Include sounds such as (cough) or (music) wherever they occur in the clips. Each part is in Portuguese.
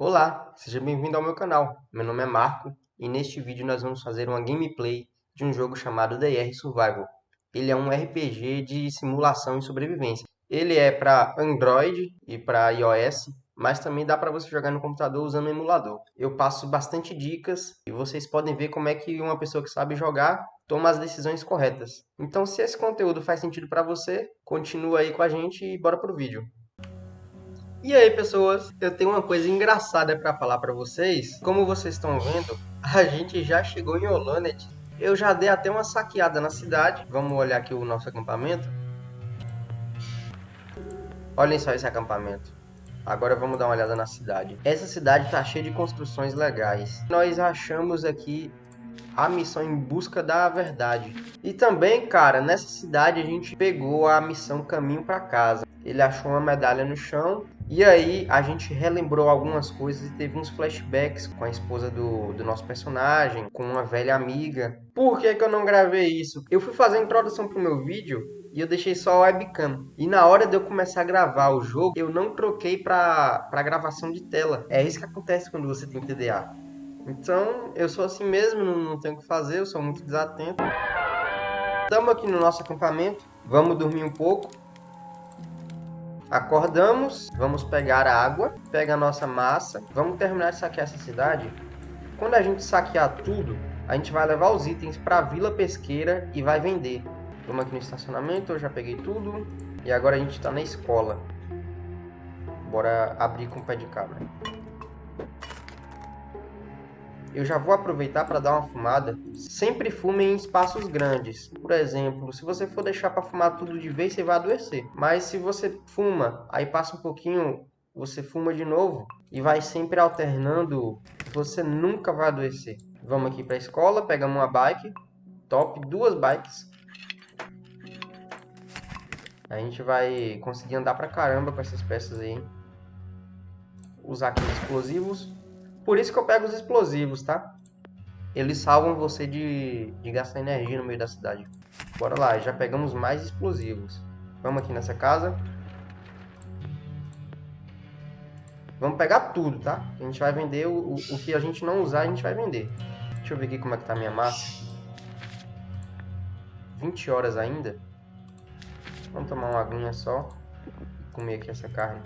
Olá, seja bem-vindo ao meu canal. Meu nome é Marco e neste vídeo nós vamos fazer uma gameplay de um jogo chamado DR Survival. Ele é um RPG de simulação e sobrevivência. Ele é para Android e para iOS, mas também dá para você jogar no computador usando o emulador. Eu passo bastante dicas e vocês podem ver como é que uma pessoa que sabe jogar toma as decisões corretas. Então, se esse conteúdo faz sentido para você, continua aí com a gente e bora pro vídeo. E aí, pessoas, eu tenho uma coisa engraçada para falar para vocês. Como vocês estão vendo, (laughs) a gente já chegou em Olanet. Eu já dei até uma saqueada na cidade. Vamos olhar aqui o nosso acampamento. Olhem só esse acampamento. Agora vamos dar uma olhada na cidade. Essa cidade está cheia de construções legais. Nós achamos aqui a missão em busca da verdade. E também, cara, nessa cidade a gente pegou a missão Caminho para Casa. Ele achou uma medalha no chão e aí a gente relembrou algumas coisas e teve uns flashbacks com a esposa do, do nosso personagem, com uma velha amiga. Por que, que eu não gravei isso? Eu fui fazer a introdução pro meu vídeo e eu deixei só a webcam. E na hora de eu começar a gravar o jogo, eu não troquei para pra gravação de tela. É isso que acontece quando você tem TDA. Então, eu sou assim mesmo, não, não tenho o que fazer, eu sou muito desatento. Estamos aqui no nosso acampamento, vamos dormir um pouco. Acordamos, vamos pegar a água, pega a nossa massa, vamos terminar de saquear essa cidade. Quando a gente saquear tudo, a gente vai levar os itens para a vila pesqueira e vai vender. Vamos aqui no estacionamento, eu já peguei tudo. E agora a gente está na escola. Bora abrir com o pé de cabra eu já vou aproveitar para dar uma fumada. Sempre fume em espaços grandes. Por exemplo, se você for deixar para fumar tudo de vez, você vai adoecer. Mas se você fuma, aí passa um pouquinho, você fuma de novo e vai sempre alternando, você nunca vai adoecer. Vamos aqui para a escola, pegamos uma bike, top, duas bikes. A gente vai conseguir andar pra caramba com essas peças aí. Usar aqui explosivos. Por isso que eu pego os explosivos, tá? Eles salvam você de, de gastar energia no meio da cidade. Bora lá, já pegamos mais explosivos. Vamos aqui nessa casa. Vamos pegar tudo, tá? A gente vai vender o, o, o que a gente não usar, a gente vai vender. Deixa eu ver aqui como é que tá a minha massa. 20 horas ainda. Vamos tomar uma aguinha só. Comer aqui essa carne.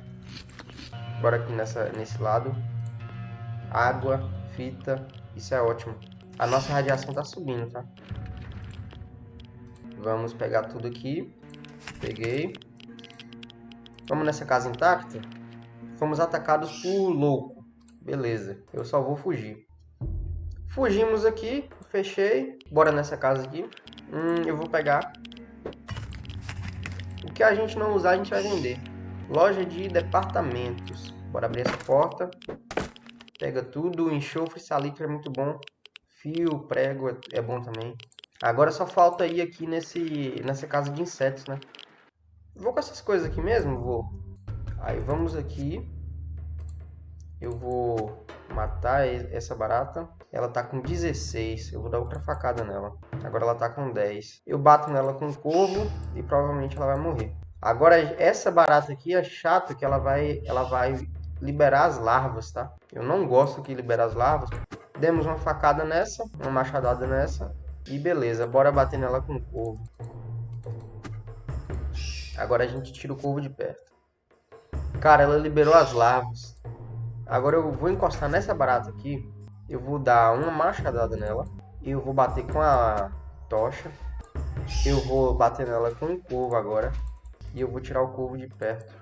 Bora aqui nessa, nesse lado água, fita, isso é ótimo. A nossa radiação tá subindo, tá? Vamos pegar tudo aqui. Peguei. Vamos nessa casa intacta. Fomos atacados por louco. Beleza, eu só vou fugir. Fugimos aqui, fechei. Bora nessa casa aqui. Hum, eu vou pegar. O que a gente não usar, a gente vai vender. Loja de departamentos. Bora abrir essa porta. Pega tudo, enxofre, salitre é muito bom. Fio, prego é, é bom também. Agora só falta ir aqui nesse, nessa casa de insetos, né? Vou com essas coisas aqui mesmo? Vou. Aí vamos aqui. Eu vou matar essa barata. Ela tá com 16. Eu vou dar outra facada nela. Agora ela tá com 10. Eu bato nela com um corvo e provavelmente ela vai morrer. Agora essa barata aqui é chata que ela vai, ela vai liberar as larvas, tá? Eu não gosto que liberar as larvas. Demos uma facada nessa, uma machadada nessa. E beleza, bora bater nela com o corvo. Agora a gente tira o corvo de perto. Cara, ela liberou as larvas. Agora eu vou encostar nessa barata aqui. Eu vou dar uma machadada nela. Eu vou bater com a tocha. Eu vou bater nela com o corvo agora. E eu vou tirar o corvo de perto.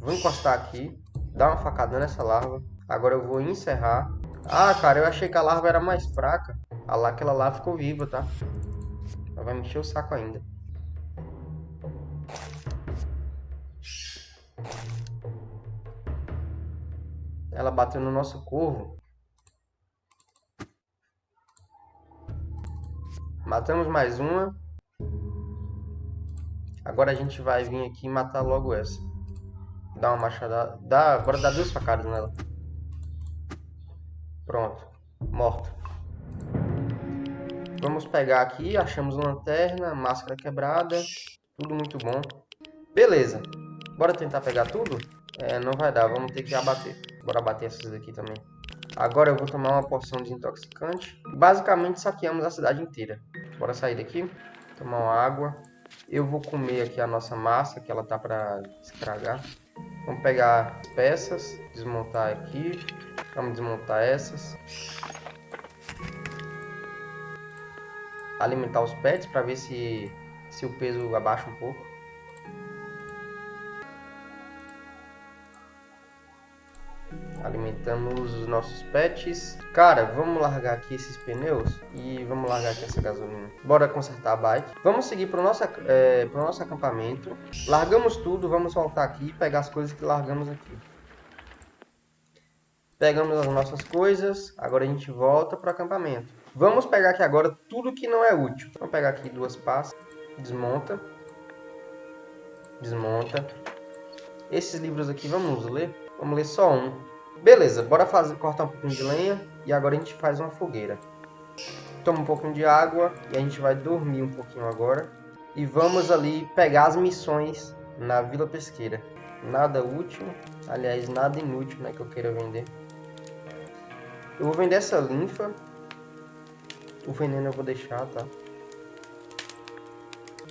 Vou encostar aqui, dar uma facada nessa larva. Agora eu vou encerrar. Ah, cara, eu achei que a larva era mais fraca. Ah lá, aquela lá ficou viva, tá? Ela vai mexer o saco ainda. Ela bateu no nosso corvo. Matamos mais uma. Agora a gente vai vir aqui e matar logo essa. Dá uma machadada. Dá, agora dá duas facadas nela. Pronto. Morta. Vamos pegar aqui. Achamos lanterna, máscara quebrada. Tudo muito bom. Beleza. Bora tentar pegar tudo? É, não vai dar, vamos ter que abater. Bora abater essas daqui também. Agora eu vou tomar uma porção desintoxicante. Basicamente saqueamos a cidade inteira. Bora sair daqui, tomar uma água. Eu vou comer aqui a nossa massa, que ela tá para estragar. Vamos pegar as peças, desmontar aqui. Vamos desmontar essas. Alimentar os pets para ver se, se o peso abaixa um pouco. Alimentamos os nossos pets. Cara, vamos largar aqui esses pneus e vamos largar aqui essa gasolina. Bora consertar a bike. Vamos seguir para o nosso, é, nosso acampamento. Largamos tudo, vamos voltar aqui e pegar as coisas que largamos aqui. Pegamos as nossas coisas, agora a gente volta para o acampamento. Vamos pegar aqui agora tudo que não é útil. Vamos pegar aqui duas pastas, desmonta, desmonta. Esses livros aqui vamos ler? Vamos ler só um. Beleza, bora fazer, cortar um pouquinho de lenha e agora a gente faz uma fogueira. Toma um pouquinho de água e a gente vai dormir um pouquinho agora. E vamos ali pegar as missões na Vila Pesqueira. Nada útil, aliás, nada inútil né, que eu queira vender. Eu vou vender essa linfa. O veneno eu vou deixar, tá?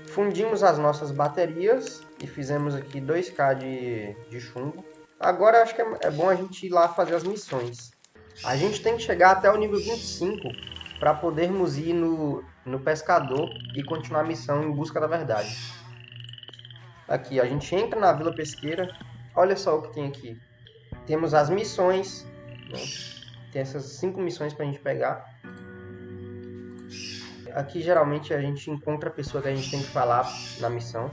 Fundimos as nossas baterias e fizemos aqui 2k de, de chumbo. Agora acho que é, é bom a gente ir lá fazer as missões. A gente tem que chegar até o nível 25 para podermos ir no, no pescador e continuar a missão em busca da verdade. Aqui, a gente entra na Vila Pesqueira. Olha só o que tem aqui. Temos as missões. Né? Tem essas cinco missões para a gente pegar. Aqui geralmente a gente encontra a pessoa que a gente tem que falar na missão.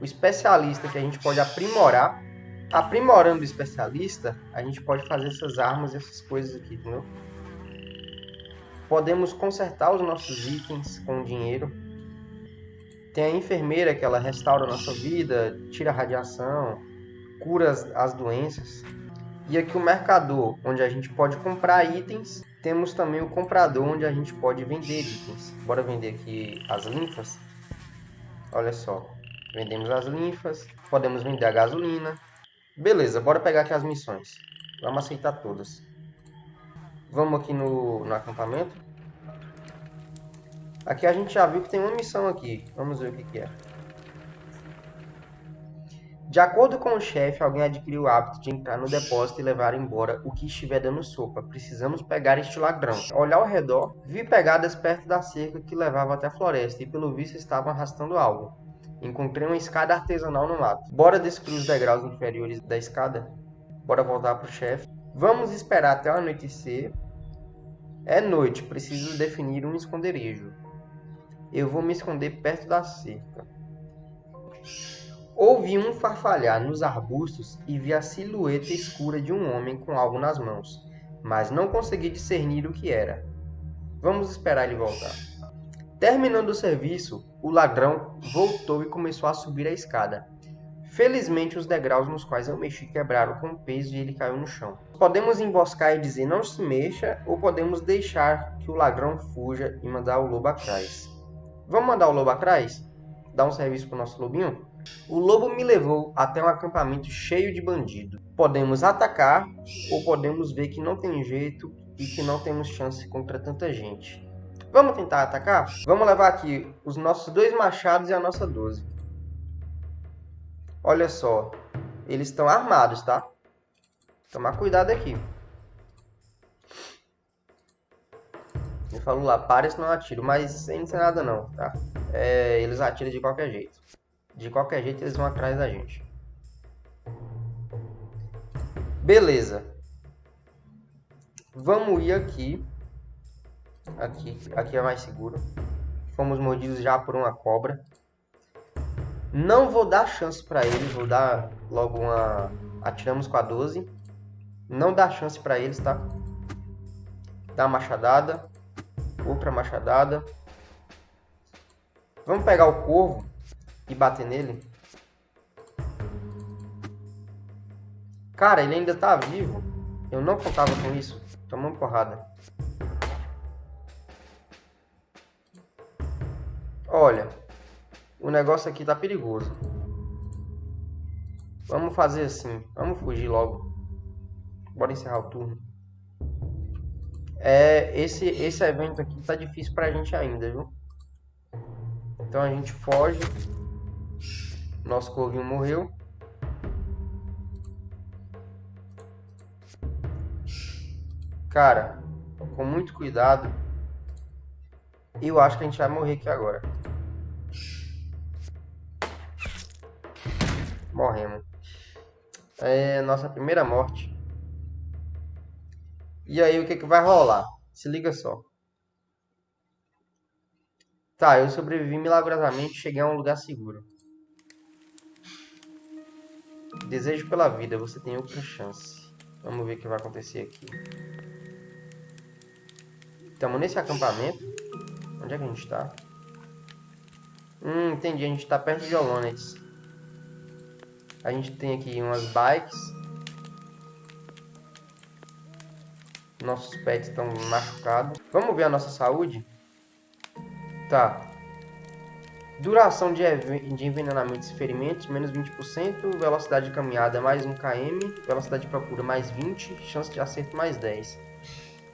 O especialista que a gente pode aprimorar aprimorando o especialista, a gente pode fazer essas armas, essas coisas aqui, entendeu? Podemos consertar os nossos itens com dinheiro. Tem a enfermeira que ela restaura a nossa vida, tira a radiação, cura as, as doenças. E aqui o mercador, onde a gente pode comprar itens. Temos também o comprador, onde a gente pode vender itens. Bora vender aqui as linfas. Olha só, vendemos as linfas, podemos vender a gasolina, Beleza, bora pegar aqui as missões. Vamos aceitar todas. Vamos aqui no, no acampamento. Aqui a gente já viu que tem uma missão aqui. Vamos ver o que, que é. De acordo com o chefe, alguém adquiriu o hábito de entrar no depósito e levar embora o que estiver dando sopa. Precisamos pegar este ladrão. Olhar ao redor, vi pegadas perto da cerca que levava até a floresta e pelo visto estavam arrastando algo. Encontrei uma escada artesanal no mato. Bora descobrir os degraus inferiores da escada? Bora voltar pro chefe. Vamos esperar até o anoitecer. É noite, preciso definir um esconderijo. Eu vou me esconder perto da cerca. Ouvi um farfalhar nos arbustos e vi a silhueta escura de um homem com algo nas mãos, mas não consegui discernir o que era. Vamos esperar ele voltar. Terminando o serviço, o ladrão voltou e começou a subir a escada. Felizmente, os degraus nos quais eu mexi quebraram com o peso e ele caiu no chão. Podemos emboscar e dizer não se mexa, ou podemos deixar que o ladrão fuja e mandar o lobo atrás. Vamos mandar o lobo atrás? Dar um serviço para o nosso lobinho? O lobo me levou até um acampamento cheio de bandido. Podemos atacar ou podemos ver que não tem jeito e que não temos chance contra tanta gente. Vamos tentar atacar? Vamos levar aqui os nossos dois machados e a nossa 12. Olha só. Eles estão armados, tá? Tomar cuidado aqui. Ele falou lá, pare se não atiro. Mas sem não nada não, tá? É, eles atiram de qualquer jeito. De qualquer jeito eles vão atrás da gente. Beleza. Vamos ir aqui Aqui, aqui é mais seguro. Fomos mordidos já por uma cobra. Não vou dar chance para eles, vou dar logo uma... Atiramos com a 12. Não dá chance para eles, tá? Dá machadada. Outra machadada. Vamos pegar o corvo e bater nele. Cara, ele ainda tá vivo. Eu não contava com isso. Tomando porrada. Olha, o negócio aqui tá perigoso. Vamos fazer assim. Vamos fugir logo. Bora encerrar o turno. É, esse, esse evento aqui tá difícil pra gente ainda, viu? Então a gente foge. Nosso corvinho morreu. Cara, com muito cuidado. Eu acho que a gente vai morrer aqui agora. Morremos. É nossa primeira morte. E aí o que, que vai rolar? Se liga só. Tá, eu sobrevivi milagrosamente cheguei a um lugar seguro. Desejo pela vida, você tem outra chance. Vamos ver o que vai acontecer aqui. Estamos nesse acampamento. Onde é que a gente está? Hum, entendi. A gente está perto de Olonetes. A gente tem aqui umas bikes. Nossos pets estão machucados. Vamos ver a nossa saúde? Tá. Duração de, de envenenamentos e ferimentos, menos 20%. Velocidade de caminhada, mais 1 km. Velocidade de procura, mais 20. Chance de acerto, mais 10.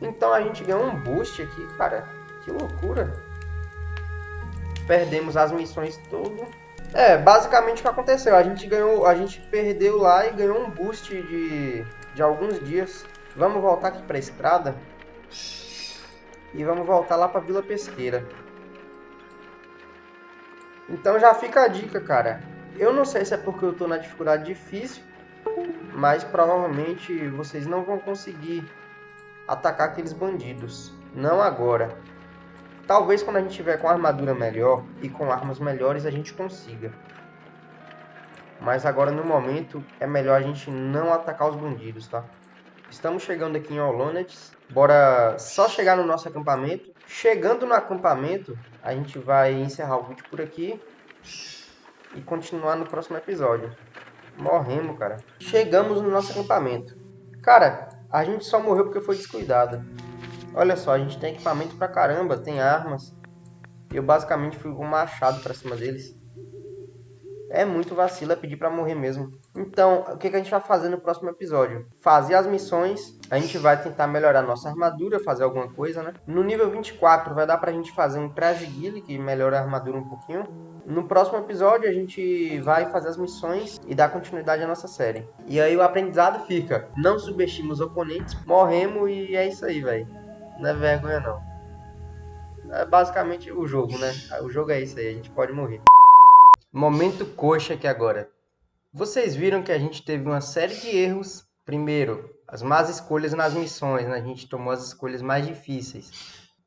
Então a gente ganhou um boost aqui, cara. Que loucura. Perdemos as missões tudo. É, basicamente o que aconteceu. A gente ganhou, a gente perdeu lá e ganhou um boost de, de alguns dias. Vamos voltar aqui para a estrada. E vamos voltar lá para Vila Pesqueira. Então já fica a dica, cara. Eu não sei se é porque eu tô na dificuldade difícil, mas provavelmente vocês não vão conseguir atacar aqueles bandidos. Não agora. Talvez quando a gente tiver com armadura melhor e com armas melhores a gente consiga. Mas agora no momento é melhor a gente não atacar os bandidos, tá? Estamos chegando aqui em Olonetes. Bora só chegar no nosso acampamento. Chegando no acampamento, a gente vai encerrar o vídeo por aqui. E continuar no próximo episódio. Morremos, cara. Chegamos no nosso acampamento. Cara, a gente só morreu porque foi descuidado. Olha só, a gente tem equipamento pra caramba, tem armas. Eu basicamente fui com um machado pra cima deles. É muito vacilo, pedir pra morrer mesmo. Então, o que, que a gente vai fazer no próximo episódio? Fazer as missões, a gente vai tentar melhorar nossa armadura, fazer alguma coisa, né? No nível 24 vai dar pra gente fazer um traje guile, que melhora a armadura um pouquinho. No próximo episódio a gente vai fazer as missões e dar continuidade à nossa série. E aí o aprendizado fica, não subestime os oponentes, morremos e é isso aí, velho. Não é vergonha não. É basicamente o jogo, né? O jogo é isso aí, a gente pode morrer. Momento coxa aqui agora. Vocês viram que a gente teve uma série de erros. Primeiro, as más escolhas nas missões, né? A gente tomou as escolhas mais difíceis.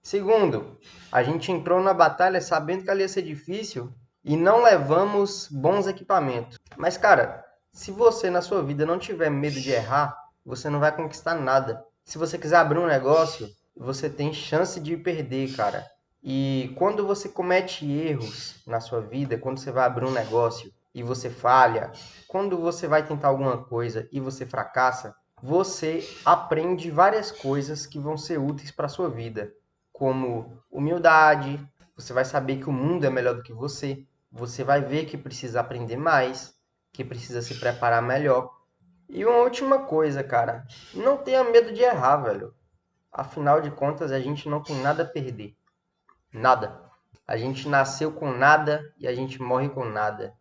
Segundo, a gente entrou na batalha sabendo que ela ia ser difícil e não levamos bons equipamentos. Mas, cara, se você na sua vida não tiver medo de errar, você não vai conquistar nada. Se você quiser abrir um negócio, você tem chance de perder, cara. E quando você comete erros na sua vida, quando você vai abrir um negócio e você falha, quando você vai tentar alguma coisa e você fracassa, você aprende várias coisas que vão ser úteis para sua vida, como humildade, você vai saber que o mundo é melhor do que você, você vai ver que precisa aprender mais, que precisa se preparar melhor. E uma última coisa, cara, não tenha medo de errar, velho. Afinal de contas, a gente não tem nada a perder. Nada. A gente nasceu com nada e a gente morre com nada.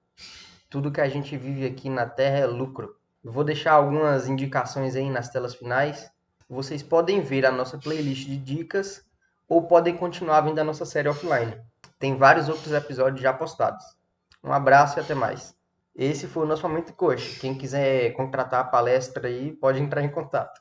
Tudo que a gente vive aqui na Terra é lucro. Vou deixar algumas indicações aí nas telas finais. Vocês podem ver a nossa playlist de dicas ou podem continuar vendo a nossa série offline. Tem vários outros episódios já postados. Um abraço e até mais. Esse foi o nosso Momento Coxa. Quem quiser contratar a palestra aí, pode entrar em contato.